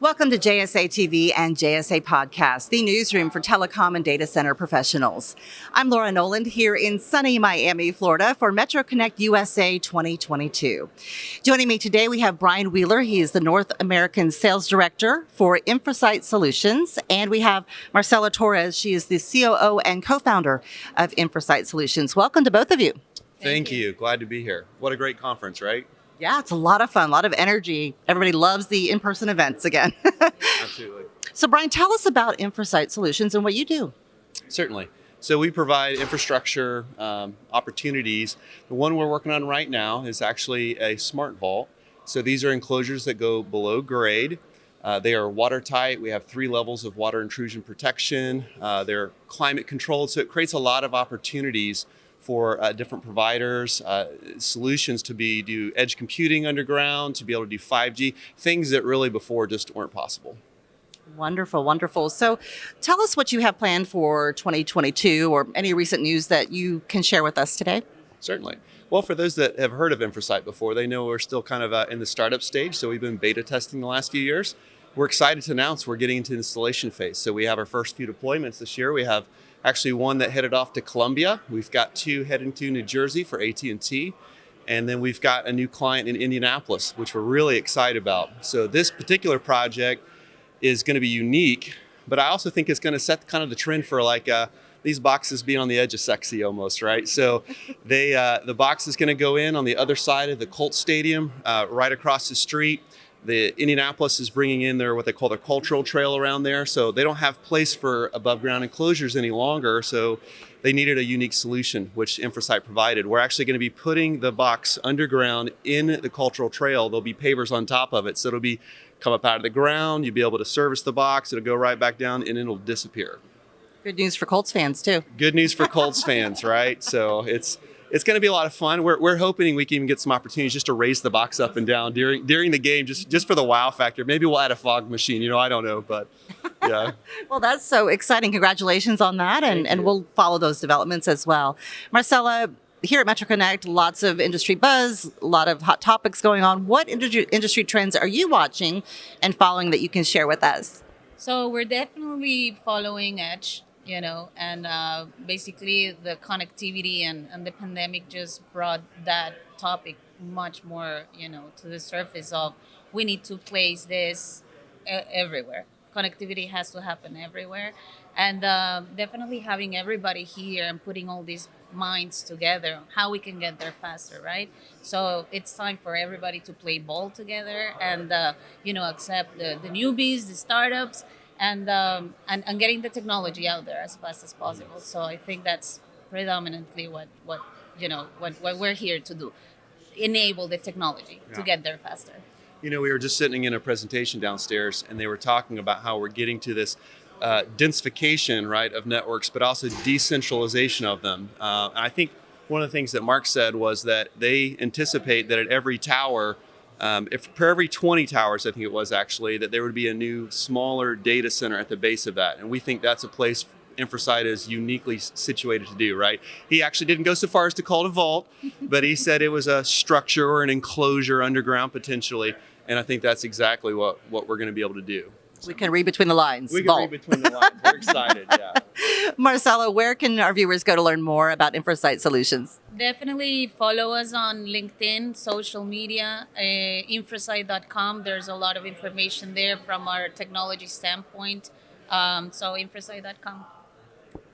Welcome to JSA TV and JSA Podcast, the newsroom for telecom and data center professionals. I'm Laura Noland here in sunny Miami, Florida for Metro Connect USA 2022. Joining me today, we have Brian Wheeler. He is the North American Sales Director for Infrasight Solutions. And we have Marcela Torres. She is the COO and co-founder of Infrasight Solutions. Welcome to both of you. Thank, Thank you. you. Glad to be here. What a great conference, right? Yeah, it's a lot of fun, a lot of energy. Everybody loves the in-person events again. Absolutely. So Brian, tell us about Infrasight Solutions and what you do. Certainly. So we provide infrastructure um, opportunities. The one we're working on right now is actually a smart vault. So these are enclosures that go below grade. Uh, they are watertight. We have three levels of water intrusion protection. Uh, they're climate controlled, so it creates a lot of opportunities for uh, different providers, uh, solutions to be do edge computing underground, to be able to do 5G, things that really before just weren't possible. Wonderful, wonderful. So tell us what you have planned for 2022 or any recent news that you can share with us today. Certainly. Well, for those that have heard of Infrasight before, they know we're still kind of uh, in the startup stage. So we've been beta testing the last few years. We're excited to announce we're getting into installation phase. So we have our first few deployments this year. We have actually one that headed off to Columbia. We've got two heading to New Jersey for AT&T. And then we've got a new client in Indianapolis, which we're really excited about. So this particular project is going to be unique, but I also think it's going to set kind of the trend for like uh, these boxes being on the edge of sexy almost, right? So they uh, the box is going to go in on the other side of the Colt Stadium, uh, right across the street. The Indianapolis is bringing in their what they call their cultural trail around there, so they don't have place for above ground enclosures any longer. So they needed a unique solution, which Infrasight provided. We're actually going to be putting the box underground in the cultural trail. There'll be pavers on top of it, so it'll be come up out of the ground. You'll be able to service the box. It'll go right back down, and it'll disappear. Good news for Colts fans too. Good news for Colts fans, right? So it's it's going to be a lot of fun. We're, we're hoping we can even get some opportunities just to raise the box up and down during during the game, just just for the wow factor. Maybe we'll add a fog machine. You know, I don't know, but yeah. well, that's so exciting. Congratulations on that, and and we'll follow those developments as well. Marcela, here at MetroConnect, lots of industry buzz, a lot of hot topics going on. What industry, industry trends are you watching and following that you can share with us? So we're definitely following Edge you know and uh, basically the connectivity and, and the pandemic just brought that topic much more you know to the surface of we need to place this everywhere. Connectivity has to happen everywhere. And uh, definitely having everybody here and putting all these minds together how we can get there faster right? So it's time for everybody to play ball together and uh, you know accept the, the newbies the startups and, um, and and getting the technology out there as fast as possible. So I think that's predominantly what what you know what, what we're here to do, enable the technology yeah. to get there faster. You know, we were just sitting in a presentation downstairs, and they were talking about how we're getting to this uh, densification, right, of networks, but also decentralization of them. Uh, and I think one of the things that Mark said was that they anticipate that at every tower um, if for every 20 towers, I think it was actually, that there would be a new smaller data center at the base of that. And we think that's a place Infrasight is uniquely situated to do, right? He actually didn't go so far as to call it a vault, but he said it was a structure or an enclosure underground potentially. And I think that's exactly what, what we're going to be able to do. We can read between the lines. We can Vault. read between the lines. We're excited, yeah. Marcela, where can our viewers go to learn more about Infrasight Solutions? Definitely follow us on LinkedIn, social media, uh, infrasight.com. There's a lot of information there from our technology standpoint. Um, so infrasight.com.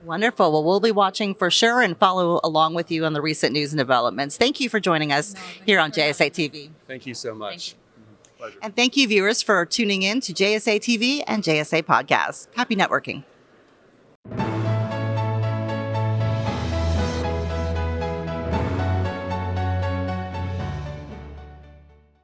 Wonderful. Well, we'll be watching for sure and follow along with you on the recent news and developments. Thank you for joining us no, here on JSA TV. Thank you so much. Pleasure. And thank you, viewers, for tuning in to JSA TV and JSA Podcast. Happy networking.